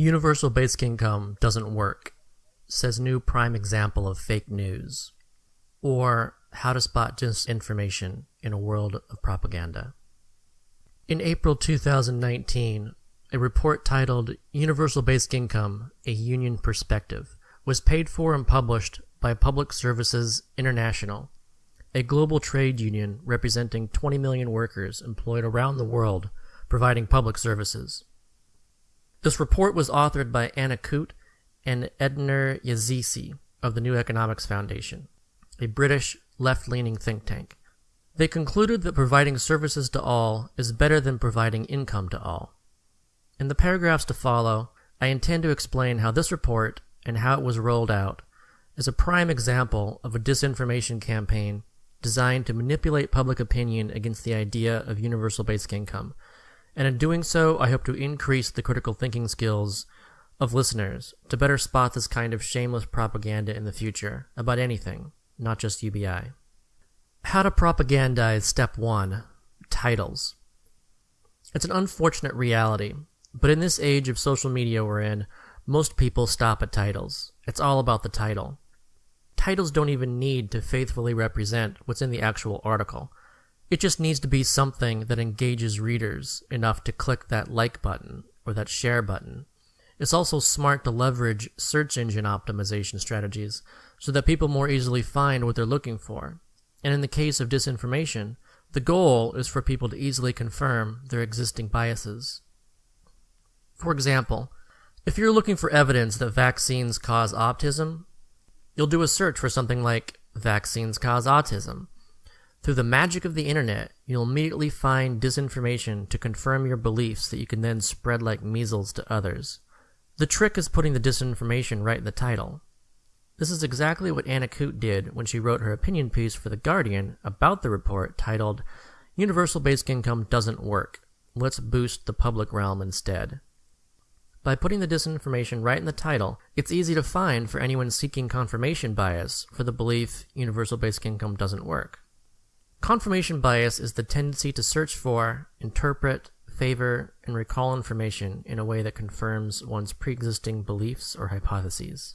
Universal basic income doesn't work, says new prime example of fake news. Or how to spot disinformation in a world of propaganda. In April 2019, a report titled Universal Basic Income A Union Perspective was paid for and published by Public Services International, a global trade union representing 20 million workers employed around the world providing public services. This report was authored by Anna Coote and Edanur Yazici of the New Economics Foundation, a British left-leaning think tank. They concluded that providing services to all is better than providing income to all. In the paragraphs to follow, I intend to explain how this report and how it was rolled out is a prime example of a disinformation campaign designed to manipulate public opinion against the idea of universal basic income and in doing so, I hope to increase the critical thinking skills of listeners to better spot this kind of shameless propaganda in the future about anything, not just UBI. How to propagandize step one titles. It's an unfortunate reality, but in this age of social media we're in, most people stop at titles. It's all about the title. Titles don't even need to faithfully represent what's in the actual article. It just needs to be something that engages readers enough to click that like button or that share button. It's also smart to leverage search engine optimization strategies so that people more easily find what they're looking for. And in the case of disinformation, the goal is for people to easily confirm their existing biases. For example, if you're looking for evidence that vaccines cause autism, you'll do a search for something like vaccines cause autism through the magic of the internet, you'll immediately find disinformation to confirm your beliefs that you can then spread like measles to others. The trick is putting the disinformation right in the title. This is exactly what Anna Coote did when she wrote her opinion piece for The Guardian about the report titled Universal Basic Income Doesn't Work. Let's Boost the Public Realm Instead. By putting the disinformation right in the title, it's easy to find for anyone seeking confirmation bias for the belief universal basic income doesn't work. Confirmation bias is the tendency to search for, interpret, favor, and recall information in a way that confirms one's pre-existing beliefs or hypotheses.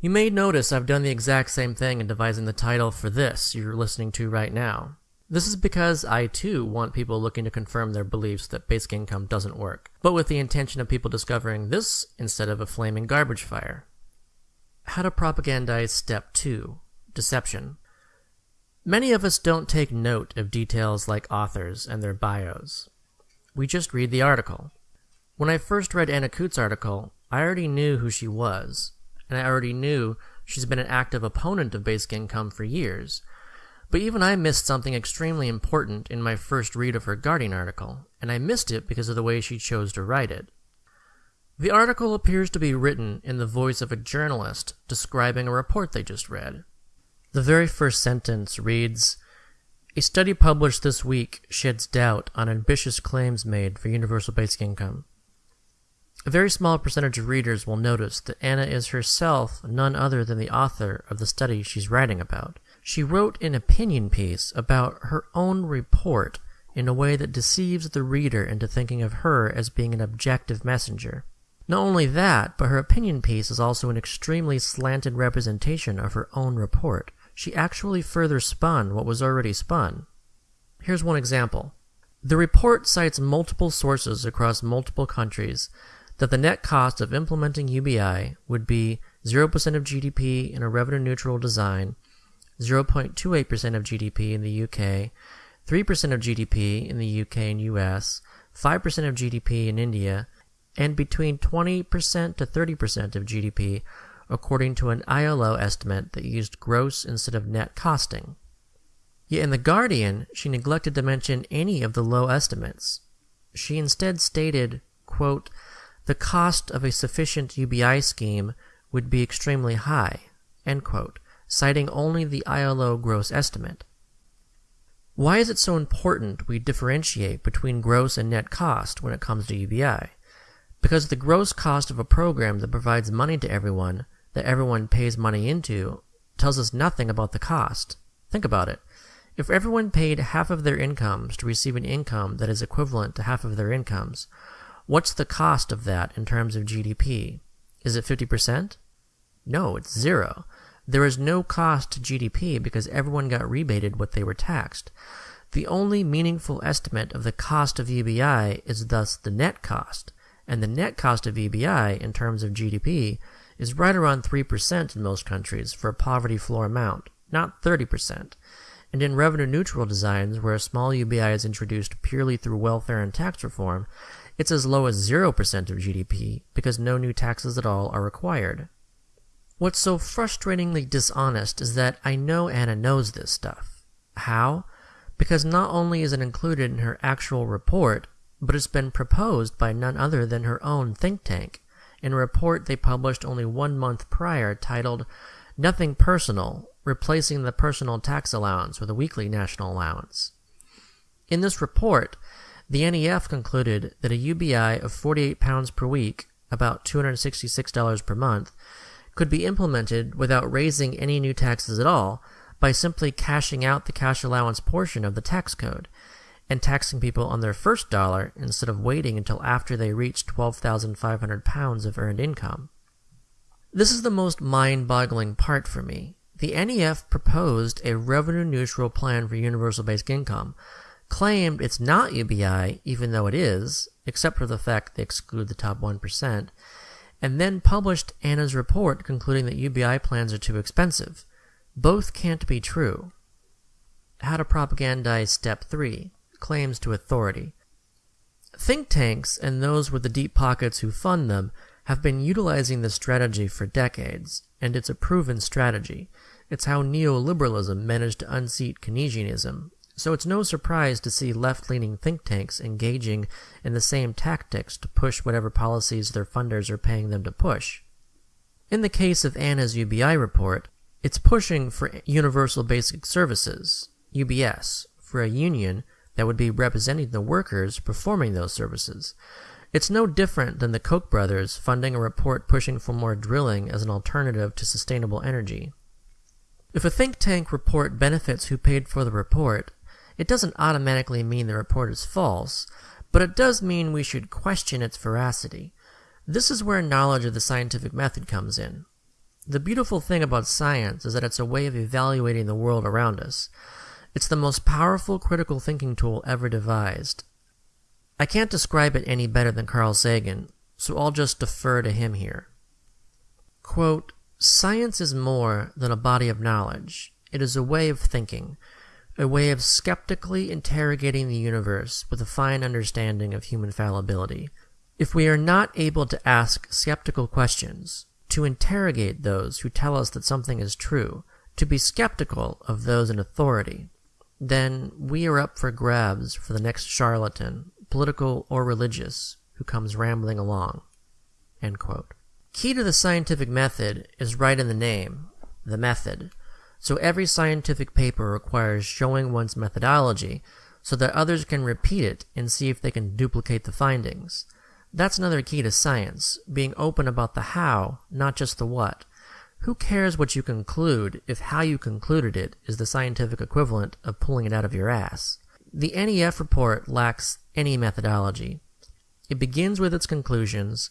You may notice I've done the exact same thing in devising the title for this you're listening to right now. This is because I too want people looking to confirm their beliefs that basic income doesn't work, but with the intention of people discovering this instead of a flaming garbage fire. How to propagandize step 2 Deception. Many of us don't take note of details like authors and their bios. We just read the article. When I first read Anna Coote's article, I already knew who she was, and I already knew she's been an active opponent of basic income for years. But even I missed something extremely important in my first read of her Guardian article, and I missed it because of the way she chose to write it. The article appears to be written in the voice of a journalist describing a report they just read. The very first sentence reads A study published this week sheds doubt on ambitious claims made for universal basic income. A very small percentage of readers will notice that Anna is herself none other than the author of the study she's writing about. She wrote an opinion piece about her own report in a way that deceives the reader into thinking of her as being an objective messenger. Not only that, but her opinion piece is also an extremely slanted representation of her own report she actually further spun what was already spun. Here's one example. The report cites multiple sources across multiple countries that the net cost of implementing UBI would be 0% of GDP in a revenue neutral design, 0.28% of GDP in the UK, 3% of GDP in the UK and US, 5% of GDP in India, and between 20% to 30% of GDP according to an ILO estimate that used gross instead of net costing. Yet in The Guardian, she neglected to mention any of the low estimates. She instead stated, quote, the cost of a sufficient UBI scheme would be extremely high, end quote, citing only the ILO gross estimate. Why is it so important we differentiate between gross and net cost when it comes to UBI? Because the gross cost of a program that provides money to everyone that everyone pays money into tells us nothing about the cost. Think about it. If everyone paid half of their incomes to receive an income that is equivalent to half of their incomes, What's the cost of that in terms of GDP? Is it 50%? No, it's zero. There is no cost to GDP because everyone got rebated what they were taxed. The only meaningful estimate of the cost of UBI is thus the net cost, and the net cost of UBI in terms of GDP is right around 3% in most countries for a poverty floor amount, not 30%. And in revenue neutral designs, where a small UBI is introduced purely through welfare and tax reform, it's as low as 0% of GDP because no new taxes at all are required. What's so frustratingly dishonest is that I know Anna knows this stuff. How? Because not only is it included in her actual report, but it's been proposed by none other than her own think tank in a report they published only one month prior titled Nothing Personal Replacing the Personal Tax Allowance with a Weekly National Allowance. In this report, the NEF concluded that a UBI of 48 pounds per week, about $266 per month, could be implemented without raising any new taxes at all by simply cashing out the cash allowance portion of the tax code and taxing people on their first dollar instead of waiting until after they reach 12,500 pounds of earned income. This is the most mind-boggling part for me. The NEF proposed a revenue-neutral plan for universal basic income, claimed it's not UBI, even though it is, except for the fact they exclude the top 1%, and then published Anna's report concluding that UBI plans are too expensive. Both can't be true. How to propagandize step 3 claims to authority. Think tanks and those with the deep pockets who fund them have been utilizing this strategy for decades, and it's a proven strategy. It's how neoliberalism managed to unseat Keynesianism, so it's no surprise to see left-leaning think tanks engaging in the same tactics to push whatever policies their funders are paying them to push. In the case of Anna's UBI report, it's pushing for Universal Basic Services, UBS, for a union that would be representing the workers performing those services. It's no different than the Koch brothers funding a report pushing for more drilling as an alternative to sustainable energy. If a think tank report benefits who paid for the report, it doesn't automatically mean the report is false, but it does mean we should question its veracity. This is where knowledge of the scientific method comes in. The beautiful thing about science is that it's a way of evaluating the world around us. It's the most powerful critical thinking tool ever devised. I can't describe it any better than Carl Sagan, so I'll just defer to him here. Quote, Science is more than a body of knowledge. It is a way of thinking, a way of skeptically interrogating the universe with a fine understanding of human fallibility. If we are not able to ask skeptical questions, to interrogate those who tell us that something is true, to be skeptical of those in authority, then we are up for grabs for the next charlatan, political or religious, who comes rambling along. Key to the scientific method is right in the name, the method. So every scientific paper requires showing one's methodology so that others can repeat it and see if they can duplicate the findings. That's another key to science, being open about the how, not just the what. Who cares what you conclude if how you concluded it is the scientific equivalent of pulling it out of your ass? The NEF report lacks any methodology. It begins with its conclusions,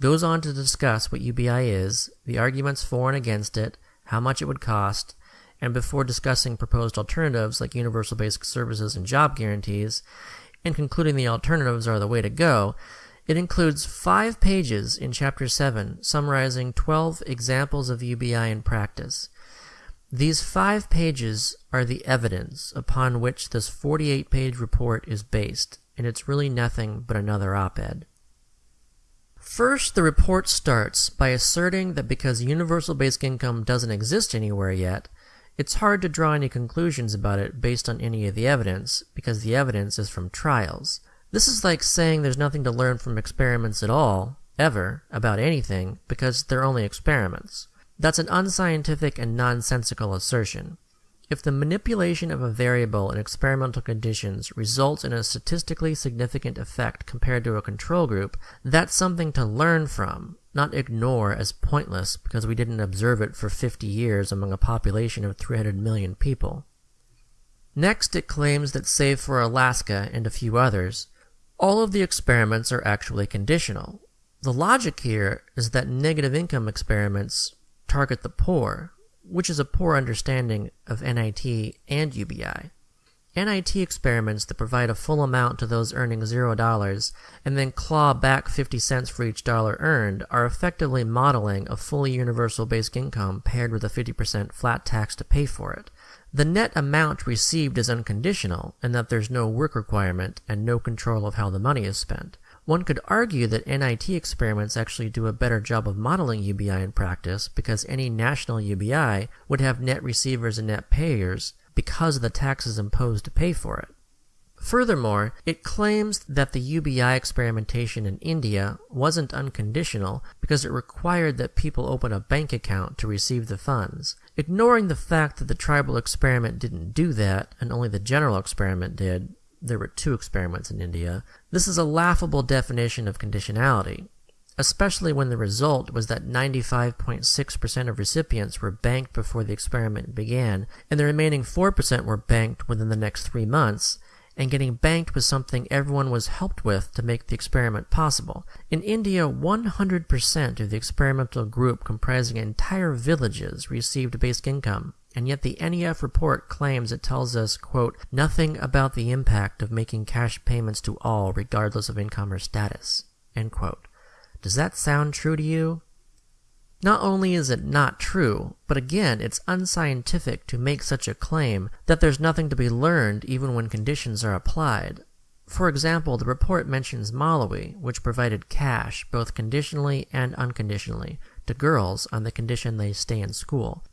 goes on to discuss what UBI is, the arguments for and against it, how much it would cost, and before discussing proposed alternatives like universal basic services and job guarantees, and concluding the alternatives are the way to go, it includes five pages in Chapter 7 summarizing 12 examples of UBI in practice. These five pages are the evidence upon which this 48 page report is based, and it's really nothing but another op ed. First, the report starts by asserting that because universal basic income doesn't exist anywhere yet, it's hard to draw any conclusions about it based on any of the evidence, because the evidence is from trials. This is like saying there's nothing to learn from experiments at all, ever, about anything, because they're only experiments. That's an unscientific and nonsensical assertion. If the manipulation of a variable in experimental conditions results in a statistically significant effect compared to a control group, that's something to learn from, not ignore as pointless because we didn't observe it for 50 years among a population of 300 million people. Next, it claims that save for Alaska and a few others, all of the experiments are actually conditional. The logic here is that negative income experiments target the poor, which is a poor understanding of NIT and UBI. NIT experiments that provide a full amount to those earning $0 and then claw back 50 cents for each dollar earned are effectively modeling a fully universal basic income paired with a 50% flat tax to pay for it. The net amount received is unconditional in that there's no work requirement and no control of how the money is spent. One could argue that NIT experiments actually do a better job of modeling UBI in practice because any national UBI would have net receivers and net payers because of the taxes imposed to pay for it. Furthermore, it claims that the UBI experimentation in India wasn't unconditional because it required that people open a bank account to receive the funds. Ignoring the fact that the tribal experiment didn't do that and only the general experiment did, there were two experiments in India, this is a laughable definition of conditionality especially when the result was that 95.6% of recipients were banked before the experiment began, and the remaining 4% were banked within the next three months, and getting banked was something everyone was helped with to make the experiment possible. In India, 100% of the experimental group comprising entire villages received basic income, and yet the NEF report claims it tells us, quote, nothing about the impact of making cash payments to all regardless of income or status, end quote. Does that sound true to you? Not only is it not true, but again, it's unscientific to make such a claim that there's nothing to be learned even when conditions are applied. For example, the report mentions Malawi, which provided cash, both conditionally and unconditionally, to girls on the condition they stay in school.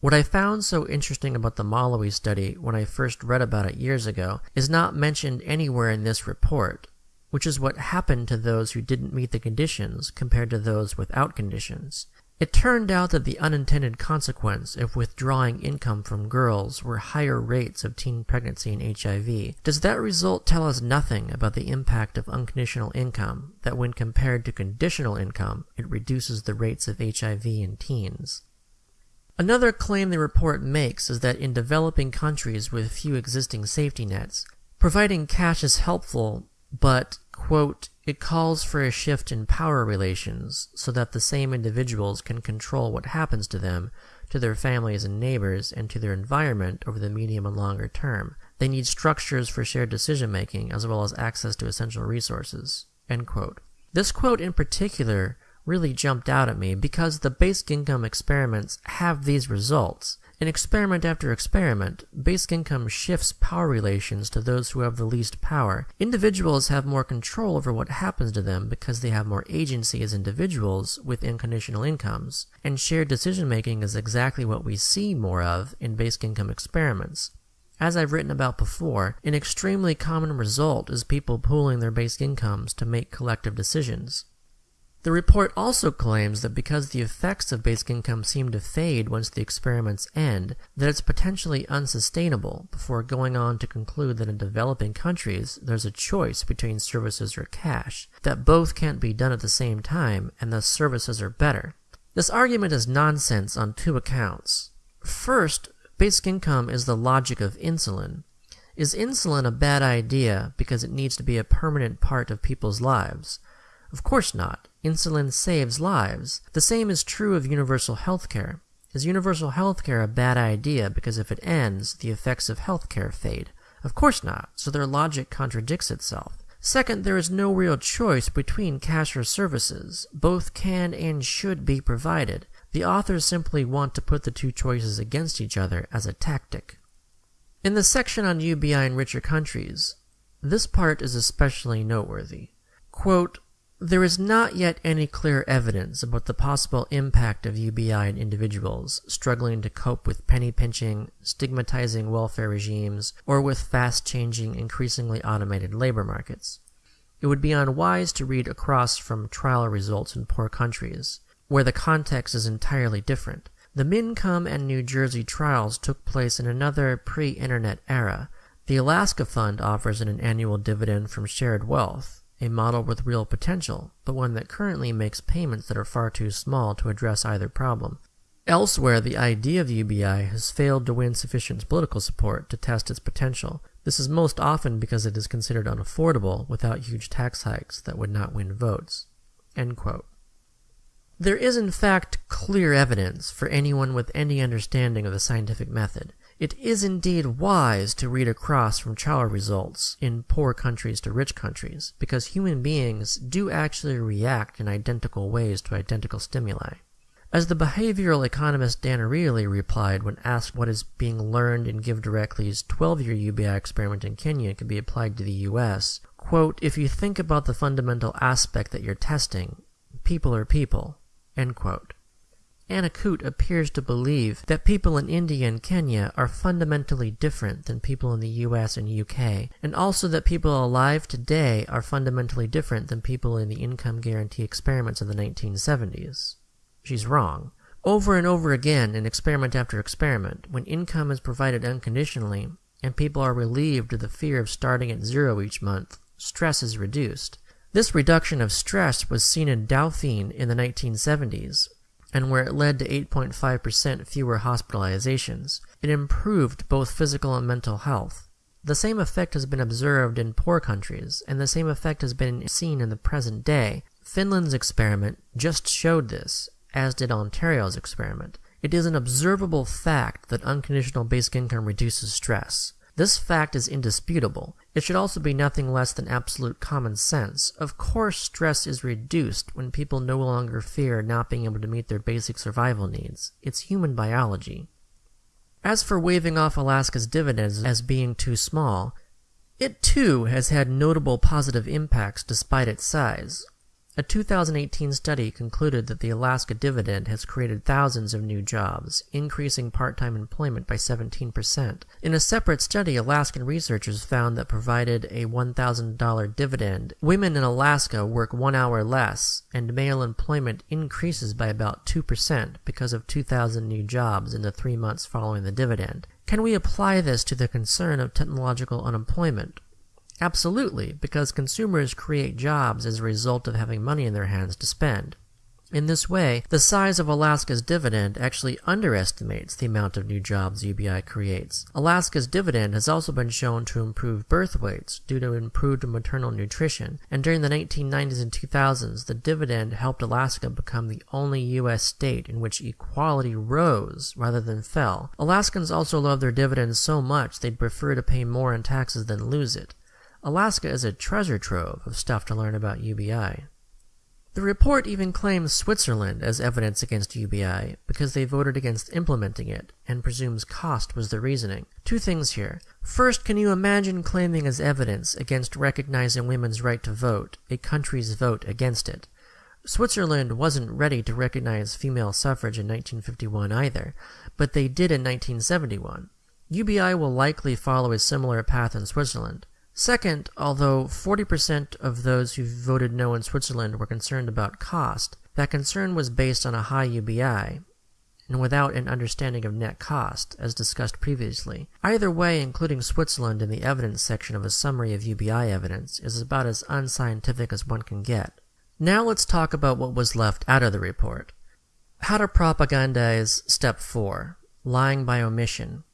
What I found so interesting about the Malawi study when I first read about it years ago is not mentioned anywhere in this report, which is what happened to those who didn't meet the conditions compared to those without conditions. It turned out that the unintended consequence of withdrawing income from girls were higher rates of teen pregnancy and HIV. Does that result tell us nothing about the impact of unconditional income, that when compared to conditional income, it reduces the rates of HIV in teens? Another claim the report makes is that in developing countries with few existing safety nets, providing cash is helpful but, quote, it calls for a shift in power relations so that the same individuals can control what happens to them, to their families and neighbors, and to their environment over the medium and longer term. They need structures for shared decision making as well as access to essential resources. End quote. This quote in particular really jumped out at me because the basic income experiments have these results, in experiment after experiment, basic income shifts power relations to those who have the least power. Individuals have more control over what happens to them because they have more agency as individuals with unconditional incomes, and shared decision making is exactly what we see more of in basic income experiments. As I've written about before, an extremely common result is people pooling their basic incomes to make collective decisions. The report also claims that because the effects of basic income seem to fade once the experiments end, that it's potentially unsustainable before going on to conclude that in developing countries there's a choice between services or cash, that both can't be done at the same time, and thus services are better. This argument is nonsense on two accounts. First, basic income is the logic of insulin. Is insulin a bad idea because it needs to be a permanent part of people's lives? Of course not. Insulin saves lives. The same is true of universal healthcare. Is universal healthcare a bad idea because if it ends, the effects of healthcare fade? Of course not, so their logic contradicts itself. Second, there is no real choice between cash or services. Both can and should be provided. The authors simply want to put the two choices against each other as a tactic. In the section on UBI in richer countries, this part is especially noteworthy. Quote, there is not yet any clear evidence about the possible impact of UBI on individuals struggling to cope with penny pinching, stigmatizing welfare regimes, or with fast changing, increasingly automated labor markets. It would be unwise to read across from trial results in poor countries, where the context is entirely different. The Mincome and New Jersey trials took place in another pre internet era. The Alaska Fund offers an annual dividend from shared wealth a model with real potential, but one that currently makes payments that are far too small to address either problem. Elsewhere, the idea of UBI has failed to win sufficient political support to test its potential. This is most often because it is considered unaffordable without huge tax hikes that would not win votes. There is in fact clear evidence for anyone with any understanding of the scientific method. It is indeed wise to read across from trial results in poor countries to rich countries, because human beings do actually react in identical ways to identical stimuli. As the behavioral economist Dan Ariely replied when asked what is being learned in GiveDirectly's 12-year UBI experiment in Kenya could be applied to the US, quote, if you think about the fundamental aspect that you're testing, people are people, end quote. Anna Coote appears to believe that people in India and Kenya are fundamentally different than people in the US and UK, and also that people alive today are fundamentally different than people in the income guarantee experiments of the 1970s. She's wrong. Over and over again, in experiment after experiment, when income is provided unconditionally, and people are relieved of the fear of starting at zero each month, stress is reduced. This reduction of stress was seen in Dauphin in the 1970s, and where it led to 8.5% fewer hospitalizations. It improved both physical and mental health. The same effect has been observed in poor countries, and the same effect has been seen in the present day. Finland's experiment just showed this, as did Ontario's experiment. It is an observable fact that unconditional basic income reduces stress. This fact is indisputable. It should also be nothing less than absolute common sense. Of course, stress is reduced when people no longer fear not being able to meet their basic survival needs. It's human biology. As for waving off Alaska's dividends as being too small, it too has had notable positive impacts despite its size. A 2018 study concluded that the Alaska dividend has created thousands of new jobs, increasing part-time employment by 17%. In a separate study, Alaskan researchers found that provided a $1,000 dividend, women in Alaska work one hour less, and male employment increases by about 2% because of 2,000 new jobs in the three months following the dividend. Can we apply this to the concern of technological unemployment? Absolutely, because consumers create jobs as a result of having money in their hands to spend. In this way, the size of Alaska's dividend actually underestimates the amount of new jobs UBI creates. Alaska's dividend has also been shown to improve birth weights due to improved maternal nutrition, and during the 1990s and 2000s, the dividend helped Alaska become the only U.S. state in which equality rose rather than fell. Alaskans also love their dividends so much they'd prefer to pay more in taxes than lose it. Alaska is a treasure trove of stuff to learn about UBI. The report even claims Switzerland as evidence against UBI because they voted against implementing it and presumes cost was the reasoning. Two things here. First, can you imagine claiming as evidence against recognizing women's right to vote a country's vote against it? Switzerland wasn't ready to recognize female suffrage in 1951 either, but they did in 1971. UBI will likely follow a similar path in Switzerland. Second, although 40% of those who voted no in Switzerland were concerned about cost, that concern was based on a high UBI, and without an understanding of net cost, as discussed previously. Either way, including Switzerland in the evidence section of a summary of UBI evidence is about as unscientific as one can get. Now let's talk about what was left out of the report. How to propagandize step 4 lying by omission.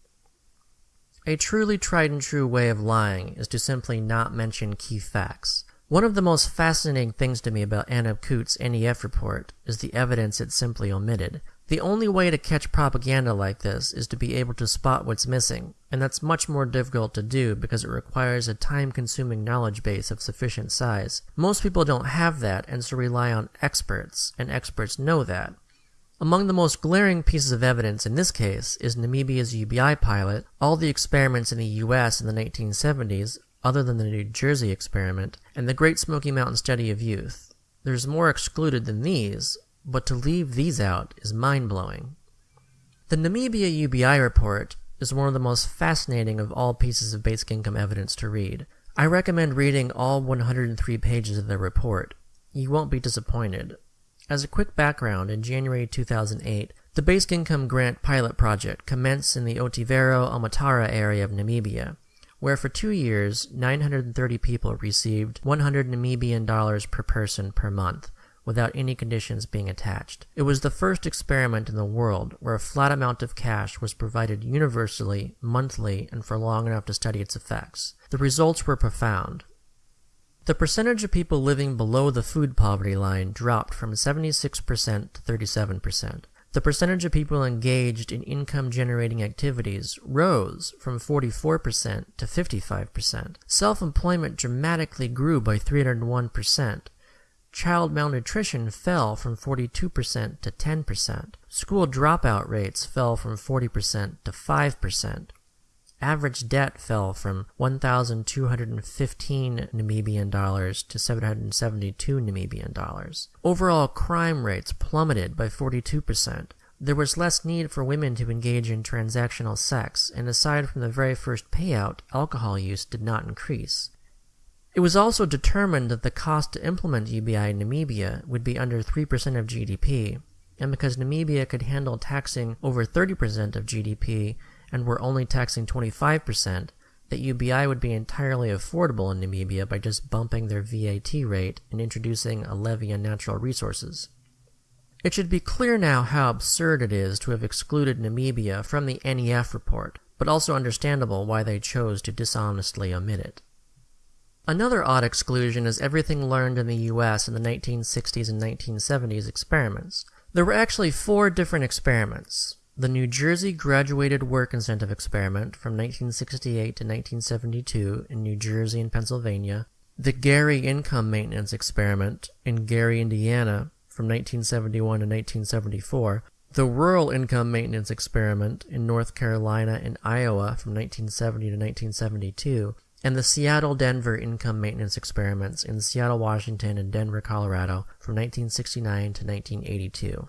A truly tried and true way of lying is to simply not mention key facts. One of the most fascinating things to me about Anna Coote's NEF report is the evidence it simply omitted. The only way to catch propaganda like this is to be able to spot what's missing, and that's much more difficult to do because it requires a time-consuming knowledge base of sufficient size. Most people don't have that and so rely on experts, and experts know that. Among the most glaring pieces of evidence in this case is Namibia's UBI pilot, all the experiments in the US in the 1970s, other than the New Jersey experiment, and the Great Smoky Mountain Study of Youth. There's more excluded than these, but to leave these out is mind-blowing. The Namibia UBI report is one of the most fascinating of all pieces of basic income evidence to read. I recommend reading all 103 pages of the report. You won't be disappointed. As a quick background, in January 2008, the Basic Income Grant pilot project commenced in the Otjivero-Omitara area of Namibia, where for two years, 930 people received 100 Namibian dollars per person per month, without any conditions being attached. It was the first experiment in the world where a flat amount of cash was provided universally, monthly, and for long enough to study its effects. The results were profound. The percentage of people living below the food poverty line dropped from 76% to 37%. The percentage of people engaged in income generating activities rose from 44% to 55%. Self employment dramatically grew by 301%. Child malnutrition fell from 42% to 10%. School dropout rates fell from 40% to 5%. Average debt fell from 1,215 Namibian dollars to 772 Namibian dollars. Overall crime rates plummeted by 42%. There was less need for women to engage in transactional sex, and aside from the very first payout, alcohol use did not increase. It was also determined that the cost to implement UBI in Namibia would be under 3% of GDP, and because Namibia could handle taxing over 30% of GDP, and were only taxing 25%, that UBI would be entirely affordable in Namibia by just bumping their VAT rate and introducing a levy on natural resources. It should be clear now how absurd it is to have excluded Namibia from the NEF report, but also understandable why they chose to dishonestly omit it. Another odd exclusion is everything learned in the US in the 1960s and 1970s experiments. There were actually four different experiments the New Jersey Graduated Work Incentive Experiment from 1968 to 1972 in New Jersey and Pennsylvania, the Gary Income Maintenance Experiment in Gary, Indiana from 1971 to 1974, the Rural Income Maintenance Experiment in North Carolina and Iowa from 1970 to 1972, and the Seattle Denver Income Maintenance Experiments in Seattle, Washington and Denver, Colorado from 1969 to 1982.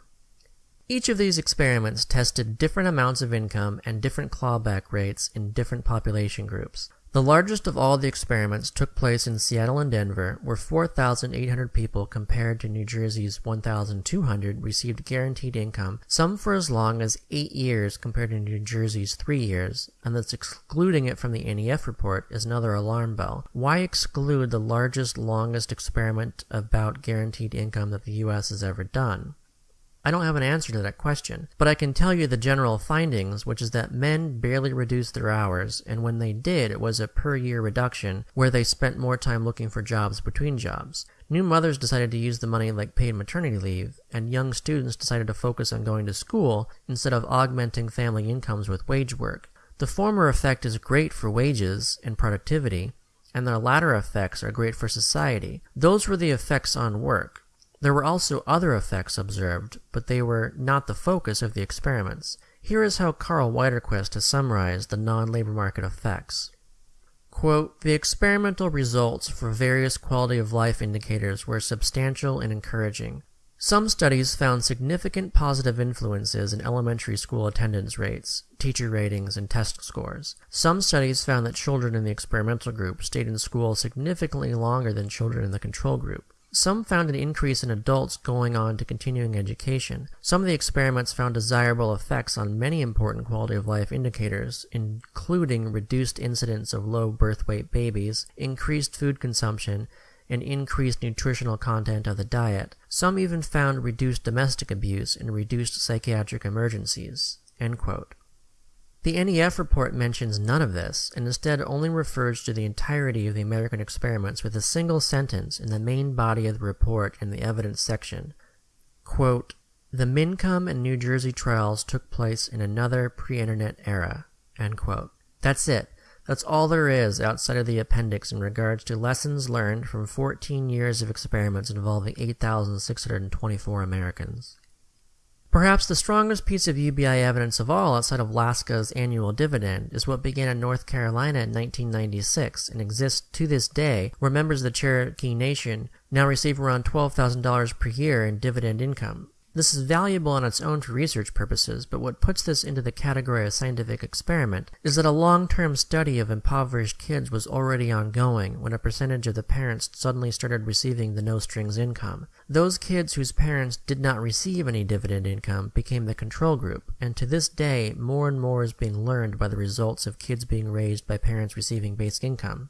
Each of these experiments tested different amounts of income and different clawback rates in different population groups. The largest of all the experiments took place in Seattle and Denver, where 4,800 people compared to New Jersey's 1,200 received guaranteed income, some for as long as 8 years compared to New Jersey's 3 years, and thus excluding it from the NEF report is another alarm bell. Why exclude the largest, longest experiment about guaranteed income that the US has ever done? I don't have an answer to that question, but I can tell you the general findings, which is that men barely reduced their hours, and when they did, it was a per year reduction where they spent more time looking for jobs between jobs. New mothers decided to use the money like paid maternity leave, and young students decided to focus on going to school instead of augmenting family incomes with wage work. The former effect is great for wages and productivity, and the latter effects are great for society. Those were the effects on work. There were also other effects observed, but they were not the focus of the experiments. Here is how Karl Widerquist has summarized the non-labor market effects. Quote, the experimental results for various quality of life indicators were substantial and encouraging. Some studies found significant positive influences in elementary school attendance rates, teacher ratings, and test scores. Some studies found that children in the experimental group stayed in school significantly longer than children in the control group. Some found an increase in adults going on to continuing education. Some of the experiments found desirable effects on many important quality of life indicators, including reduced incidence of low birth weight babies, increased food consumption, and increased nutritional content of the diet. Some even found reduced domestic abuse and reduced psychiatric emergencies. The NEF report mentions none of this, and instead only refers to the entirety of the American experiments with a single sentence in the main body of the report in the evidence section. Quote, the Mincome and New Jersey trials took place in another pre-internet era. End quote. That's it. That's all there is outside of the appendix in regards to lessons learned from 14 years of experiments involving 8,624 Americans. Perhaps the strongest piece of UBI evidence of all outside of Laska's annual dividend is what began in North Carolina in 1996 and exists to this day, where members of the Cherokee Nation now receive around $12,000 per year in dividend income. This is valuable on its own for research purposes, but what puts this into the category of scientific experiment is that a long-term study of impoverished kids was already ongoing when a percentage of the parents suddenly started receiving the no-strings income. Those kids whose parents did not receive any dividend income became the control group, and to this day more and more is being learned by the results of kids being raised by parents receiving basic income.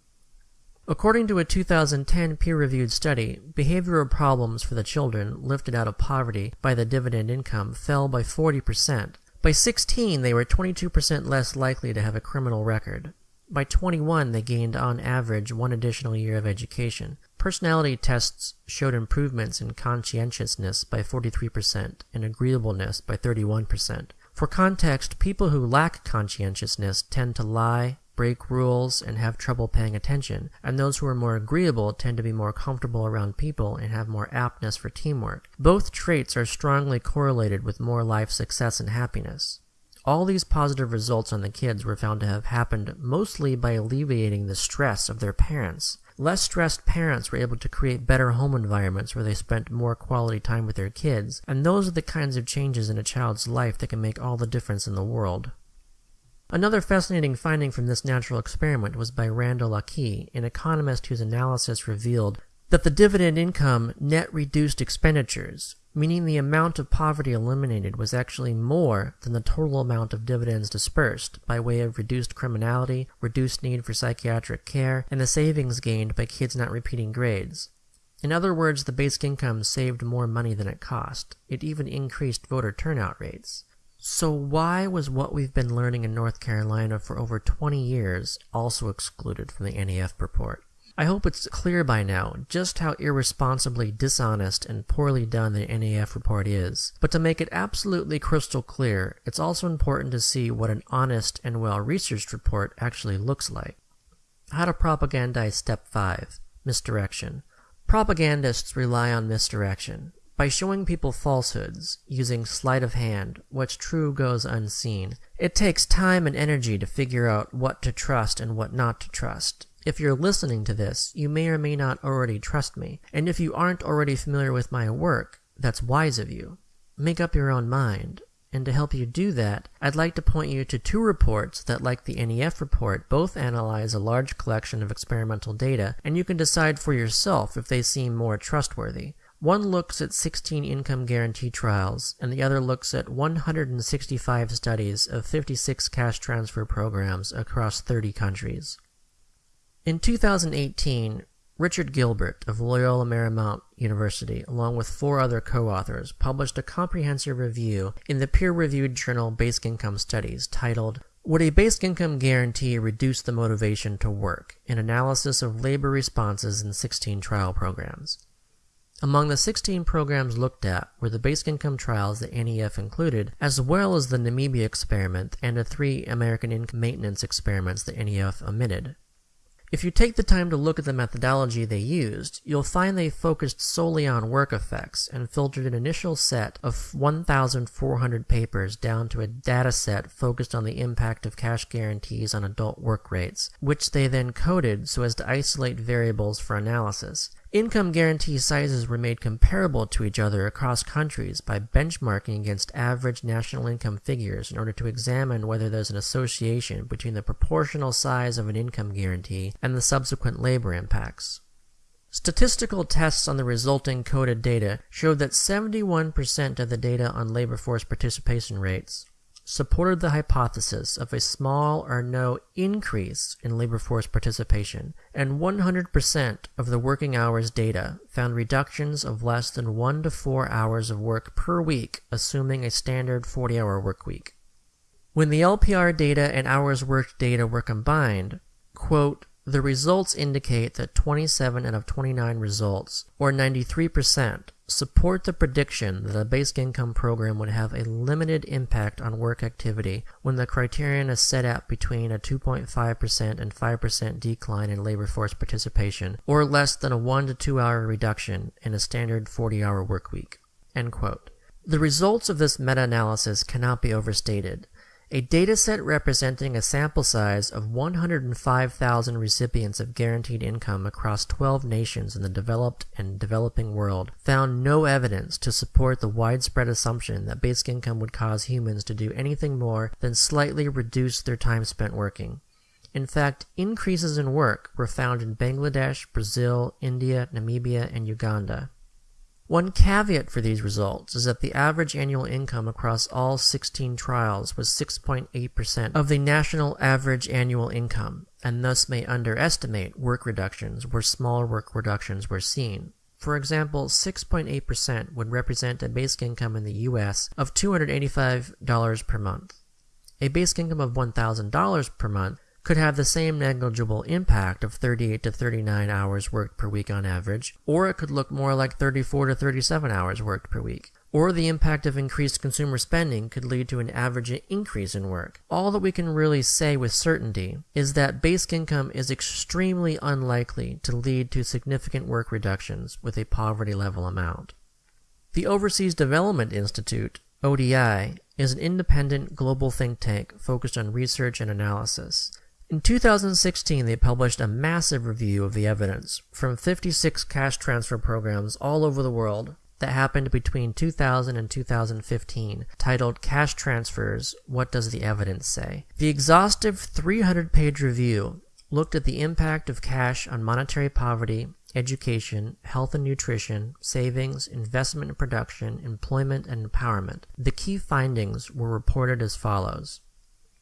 According to a 2010 peer reviewed study, behavioral problems for the children lifted out of poverty by the dividend income fell by 40%. By 16, they were 22% less likely to have a criminal record. By 21, they gained on average one additional year of education. Personality tests showed improvements in conscientiousness by 43% and agreeableness by 31%. For context, people who lack conscientiousness tend to lie, break rules, and have trouble paying attention, and those who are more agreeable tend to be more comfortable around people and have more aptness for teamwork. Both traits are strongly correlated with more life success and happiness. All these positive results on the kids were found to have happened mostly by alleviating the stress of their parents. Less stressed parents were able to create better home environments where they spent more quality time with their kids, and those are the kinds of changes in a child's life that can make all the difference in the world. Another fascinating finding from this natural experiment was by Randall Akee, an economist whose analysis revealed that the dividend income net reduced expenditures, meaning the amount of poverty eliminated was actually more than the total amount of dividends dispersed by way of reduced criminality, reduced need for psychiatric care, and the savings gained by kids not repeating grades. In other words, the basic income saved more money than it cost. It even increased voter turnout rates. So why was what we've been learning in North Carolina for over 20 years also excluded from the NEF report? I hope it's clear by now just how irresponsibly dishonest and poorly done the NEF report is. But to make it absolutely crystal clear, it's also important to see what an honest and well-researched report actually looks like. How to propagandize Step 5 Misdirection. Propagandists rely on misdirection. By showing people falsehoods, using sleight of hand, what's true goes unseen. It takes time and energy to figure out what to trust and what not to trust. If you're listening to this, you may or may not already trust me, and if you aren't already familiar with my work, that's wise of you. Make up your own mind. And to help you do that, I'd like to point you to two reports that, like the NEF report, both analyze a large collection of experimental data, and you can decide for yourself if they seem more trustworthy. One looks at 16 income guarantee trials, and the other looks at 165 studies of 56 cash transfer programs across 30 countries. In 2018, Richard Gilbert of Loyola Marymount University, along with four other co-authors, published a comprehensive review in the peer-reviewed journal Basic Income Studies titled Would a Basic Income Guarantee Reduce the Motivation to Work? An Analysis of Labor Responses in 16 Trial Programs. Among the 16 programs looked at were the basic income trials that NEF included, as well as the Namibia experiment and the three American income maintenance experiments that NEF omitted. If you take the time to look at the methodology they used, you'll find they focused solely on work effects and filtered an initial set of 1,400 papers down to a data set focused on the impact of cash guarantees on adult work rates, which they then coded so as to isolate variables for analysis. Income guarantee sizes were made comparable to each other across countries by benchmarking against average national income figures in order to examine whether there's an association between the proportional size of an income guarantee and the subsequent labor impacts. Statistical tests on the resulting coded data showed that 71% of the data on labor force participation rates supported the hypothesis of a small or no increase in labor force participation, and 100% of the working hours data found reductions of less than 1 to 4 hours of work per week, assuming a standard 40 hour work week. When the LPR data and hours worked data were combined, quote, the results indicate that 27 out of 29 results, or 93%, support the prediction that a basic income program would have a limited impact on work activity when the criterion is set at between a 2.5% and 5% decline in labor force participation, or less than a 1 to 2 hour reduction in a standard 40 hour work week. The results of this meta analysis cannot be overstated. A dataset representing a sample size of 105,000 recipients of guaranteed income across 12 nations in the developed and developing world found no evidence to support the widespread assumption that basic income would cause humans to do anything more than slightly reduce their time spent working. In fact, increases in work were found in Bangladesh, Brazil, India, Namibia, and Uganda. One caveat for these results is that the average annual income across all 16 trials was 6.8% of the national average annual income, and thus may underestimate work reductions where smaller work reductions were seen. For example, 6.8% would represent a basic income in the US of $285 per month. A basic income of $1,000 per month could have the same negligible impact of 38 to 39 hours worked per week on average, or it could look more like 34 to 37 hours worked per week. Or the impact of increased consumer spending could lead to an average increase in work. All that we can really say with certainty is that basic income is extremely unlikely to lead to significant work reductions with a poverty level amount. The Overseas Development Institute, ODI, is an independent global think tank focused on research and analysis. In 2016, they published a massive review of the evidence from 56 cash transfer programs all over the world that happened between 2000 and 2015, titled Cash Transfers What Does the Evidence Say? The exhaustive 300 page review looked at the impact of cash on monetary poverty, education, health and nutrition, savings, investment and production, employment, and empowerment. The key findings were reported as follows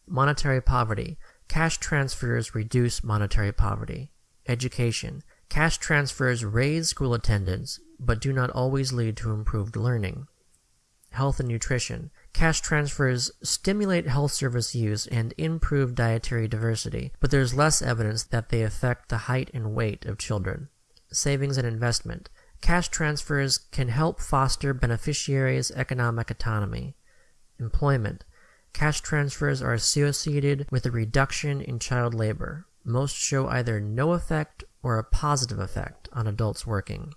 Monetary poverty Cash transfers reduce monetary poverty. Education. Cash transfers raise school attendance, but do not always lead to improved learning. Health and nutrition. Cash transfers stimulate health service use and improve dietary diversity, but there is less evidence that they affect the height and weight of children. Savings and investment. Cash transfers can help foster beneficiaries' economic autonomy. Employment. Cash transfers are associated with a reduction in child labor. Most show either no effect or a positive effect on adults working.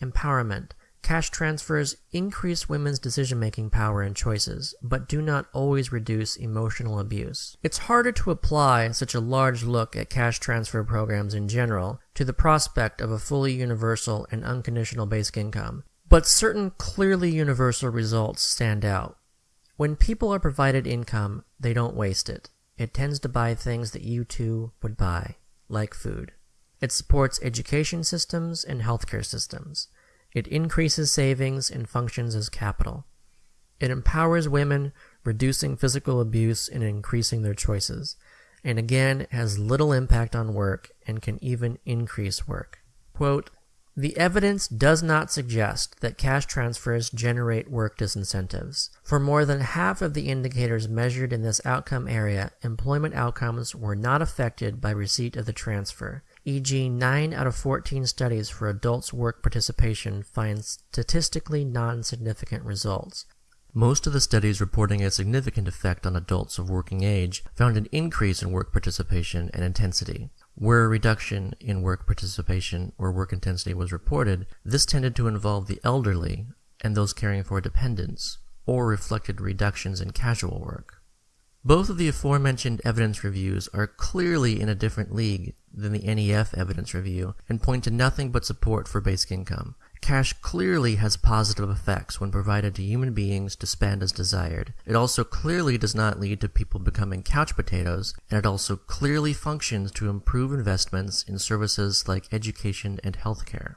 Empowerment. Cash transfers increase women's decision making power and choices, but do not always reduce emotional abuse. It's harder to apply such a large look at cash transfer programs in general to the prospect of a fully universal and unconditional basic income, but certain clearly universal results stand out. When people are provided income, they don't waste it. It tends to buy things that you too would buy, like food. It supports education systems and healthcare systems. It increases savings and functions as capital. It empowers women, reducing physical abuse and increasing their choices. And again, has little impact on work and can even increase work. Quote, the evidence does not suggest that cash transfers generate work disincentives. For more than half of the indicators measured in this outcome area, employment outcomes were not affected by receipt of the transfer, e.g., 9 out of 14 studies for adults' work participation find statistically non-significant results. Most of the studies reporting a significant effect on adults of working age found an increase in work participation and intensity. Where a reduction in work participation or work intensity was reported, this tended to involve the elderly and those caring for dependents, or reflected reductions in casual work. Both of the aforementioned evidence reviews are clearly in a different league than the NEF evidence review and point to nothing but support for basic income, Cash clearly has positive effects when provided to human beings to spend as desired. It also clearly does not lead to people becoming couch potatoes, and it also clearly functions to improve investments in services like education and healthcare.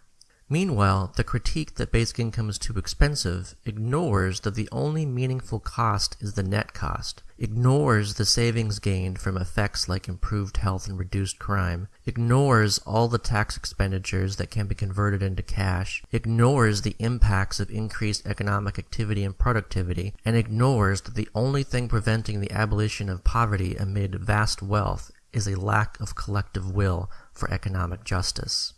Meanwhile, the critique that basic income is too expensive ignores that the only meaningful cost is the net cost, ignores the savings gained from effects like improved health and reduced crime, ignores all the tax expenditures that can be converted into cash, ignores the impacts of increased economic activity and productivity, and ignores that the only thing preventing the abolition of poverty amid vast wealth is a lack of collective will for economic justice.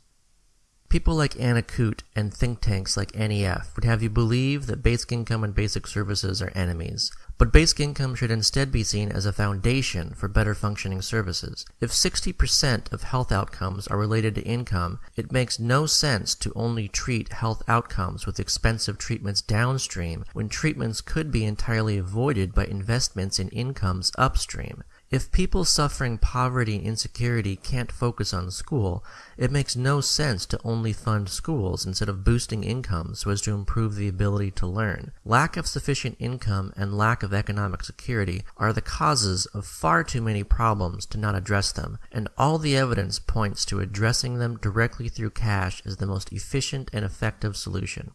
People like Anna Coote and think tanks like NEF would have you believe that basic income and basic services are enemies, but basic income should instead be seen as a foundation for better functioning services. If 60% of health outcomes are related to income, it makes no sense to only treat health outcomes with expensive treatments downstream when treatments could be entirely avoided by investments in incomes upstream. If people suffering poverty and insecurity can't focus on school, it makes no sense to only fund schools instead of boosting income so as to improve the ability to learn. Lack of sufficient income and lack of economic security are the causes of far too many problems to not address them, and all the evidence points to addressing them directly through cash as the most efficient and effective solution.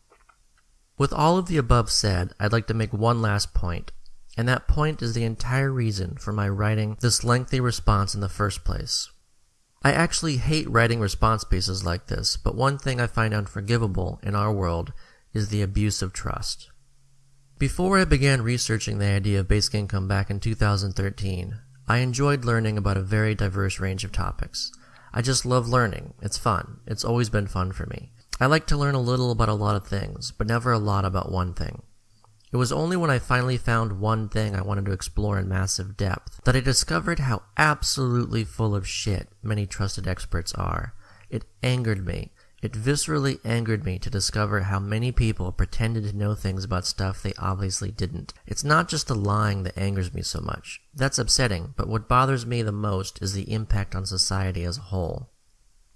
With all of the above said, I'd like to make one last point and that point is the entire reason for my writing this lengthy response in the first place. I actually hate writing response pieces like this, but one thing I find unforgivable in our world is the abuse of trust. Before I began researching the idea of basic income back in 2013, I enjoyed learning about a very diverse range of topics. I just love learning. It's fun. It's always been fun for me. I like to learn a little about a lot of things, but never a lot about one thing. It was only when I finally found one thing I wanted to explore in massive depth that I discovered how absolutely full of shit many trusted experts are. It angered me. It viscerally angered me to discover how many people pretended to know things about stuff they obviously didn't. It's not just the lying that angers me so much. That's upsetting, but what bothers me the most is the impact on society as a whole.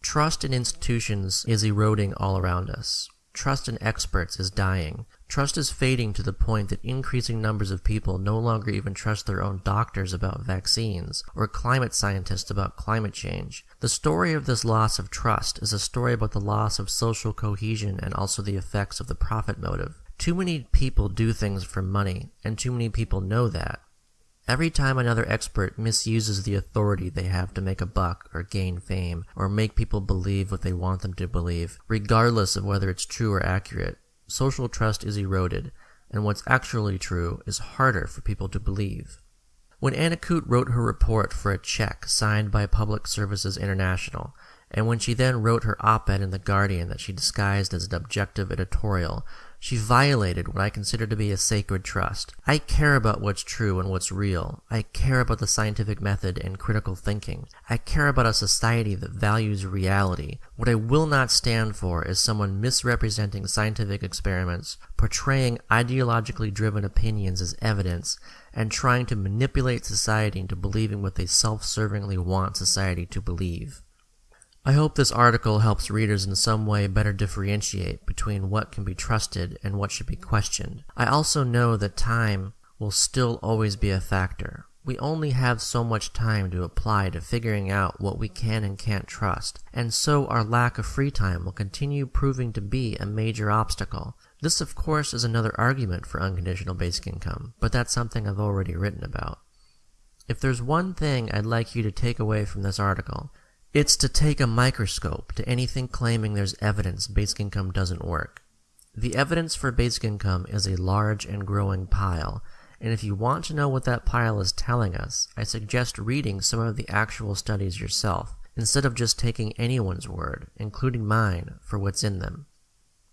Trust in institutions is eroding all around us. Trust in experts is dying. Trust is fading to the point that increasing numbers of people no longer even trust their own doctors about vaccines or climate scientists about climate change. The story of this loss of trust is a story about the loss of social cohesion and also the effects of the profit motive. Too many people do things for money, and too many people know that. Every time another expert misuses the authority they have to make a buck or gain fame or make people believe what they want them to believe, regardless of whether it's true or accurate, social trust is eroded, and what's actually true is harder for people to believe. When Anna Coote wrote her report for a check signed by Public Services International, and when she then wrote her op-ed in The Guardian that she disguised as an objective editorial, she violated what I consider to be a sacred trust. I care about what's true and what's real. I care about the scientific method and critical thinking. I care about a society that values reality. What I will not stand for is someone misrepresenting scientific experiments, portraying ideologically driven opinions as evidence, and trying to manipulate society into believing what they self-servingly want society to believe. I hope this article helps readers in some way better differentiate between what can be trusted and what should be questioned. I also know that time will still always be a factor. We only have so much time to apply to figuring out what we can and can't trust, and so our lack of free time will continue proving to be a major obstacle. This, of course, is another argument for unconditional basic income, but that's something I've already written about. If there's one thing I'd like you to take away from this article, it's to take a microscope to anything claiming there's evidence basic income doesn't work. The evidence for basic income is a large and growing pile, and if you want to know what that pile is telling us, I suggest reading some of the actual studies yourself, instead of just taking anyone's word, including mine, for what's in them.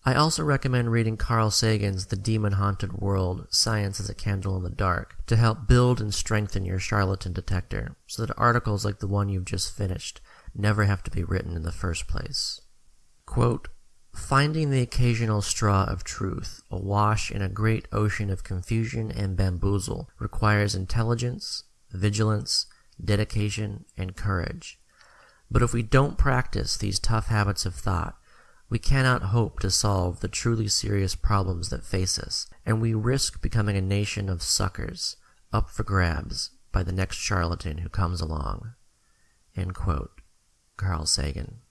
I also recommend reading Carl Sagan's The Demon Haunted World Science as a Candle in the Dark to help build and strengthen your charlatan detector, so that articles like the one you've just finished never have to be written in the first place. Quote, Finding the occasional straw of truth awash in a great ocean of confusion and bamboozle requires intelligence, vigilance, dedication, and courage. But if we don't practice these tough habits of thought, we cannot hope to solve the truly serious problems that face us, and we risk becoming a nation of suckers, up for grabs by the next charlatan who comes along. Carl Sagan